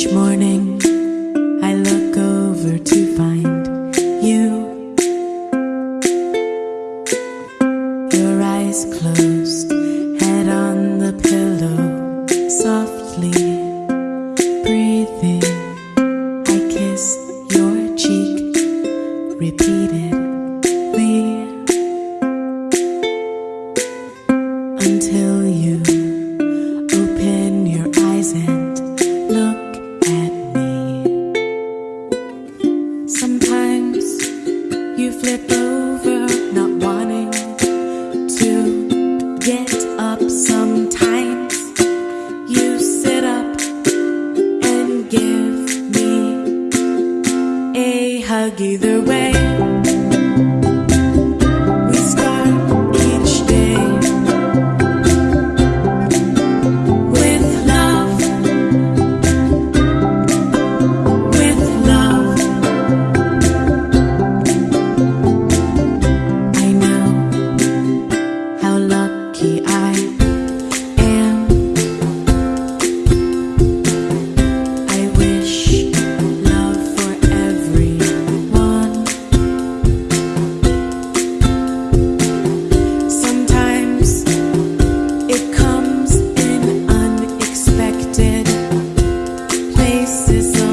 Each morning I look over to find you. Your eyes closed, head on the pillow, softly. You flip over, not wanting to get up. Sometimes you sit up and give me a hug either way. This is.